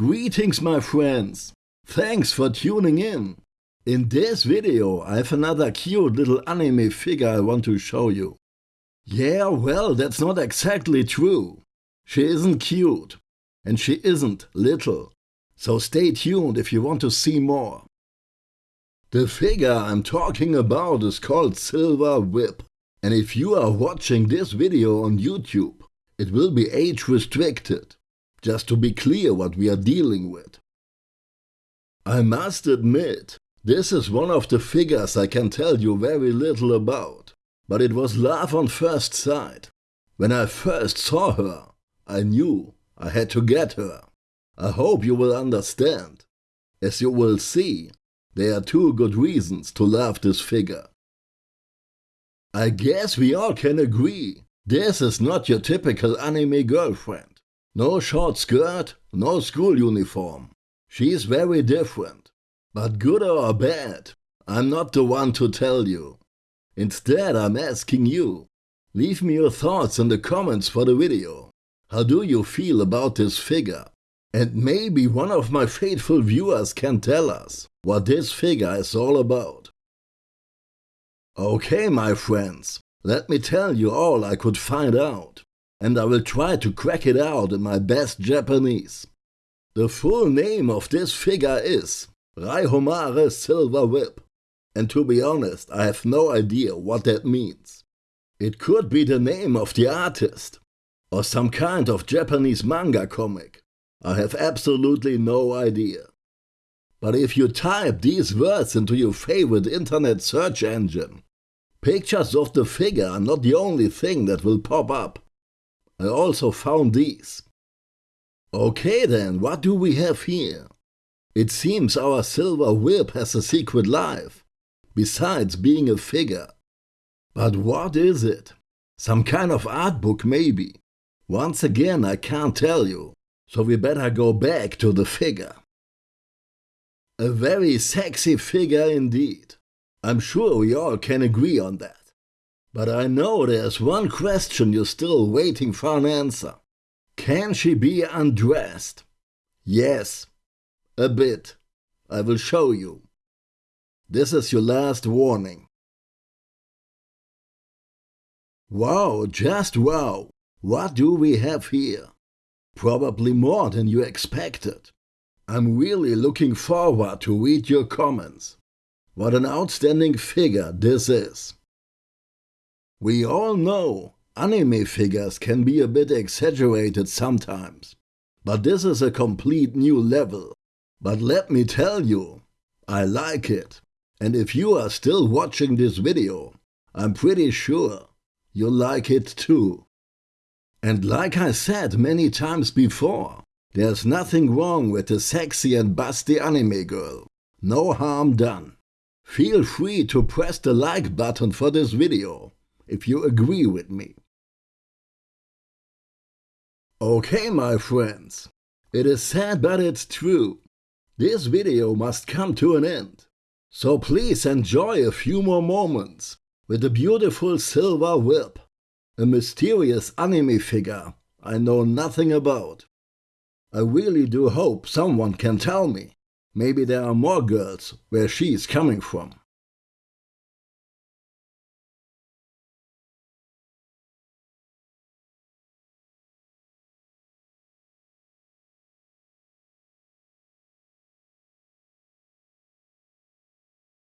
Greetings my friends! Thanks for tuning in! In this video I have another cute little anime figure I want to show you. Yeah, well, that's not exactly true. She isn't cute. And she isn't little. So stay tuned if you want to see more. The figure I'm talking about is called Silver Whip. And if you are watching this video on YouTube, it will be age restricted, just to be clear what we are dealing with. I must admit, this is one of the figures I can tell you very little about, but it was love on first sight. When I first saw her, I knew I had to get her. I hope you will understand. As you will see, there are two good reasons to love this figure. I guess we all can agree this is not your typical anime girlfriend. No short skirt, no school uniform. She's very different. But good or bad, I'm not the one to tell you. Instead, I'm asking you. Leave me your thoughts in the comments for the video. How do you feel about this figure? And maybe one of my faithful viewers can tell us what this figure is all about. Okay, my friends, let me tell you all I could find out, and I will try to crack it out in my best Japanese. The full name of this figure is Raihomare Silver Whip, and to be honest, I have no idea what that means. It could be the name of the artist, or some kind of Japanese manga comic. I have absolutely no idea. But if you type these words into your favorite internet search engine, Pictures of the figure are not the only thing that will pop up. I also found these. Okay then, what do we have here? It seems our silver whip has a secret life, besides being a figure. But what is it? Some kind of art book maybe. Once again I can't tell you, so we better go back to the figure. A very sexy figure indeed. I'm sure we all can agree on that. But I know there's one question you're still waiting for an answer. Can she be undressed? Yes, a bit. I will show you. This is your last warning. Wow, just wow. What do we have here? Probably more than you expected. I'm really looking forward to read your comments. What an outstanding figure this is. We all know anime figures can be a bit exaggerated sometimes, but this is a complete new level. But let me tell you, I like it. And if you are still watching this video, I'm pretty sure you'll like it too. And like I said many times before, there's nothing wrong with a sexy and busty anime girl. No harm done. Feel free to press the like button for this video, if you agree with me. Okay my friends, it is sad but it's true. This video must come to an end. So please enjoy a few more moments with the beautiful Silver Whip, a mysterious anime figure I know nothing about. I really do hope someone can tell me Maybe there are more girls where she's coming from.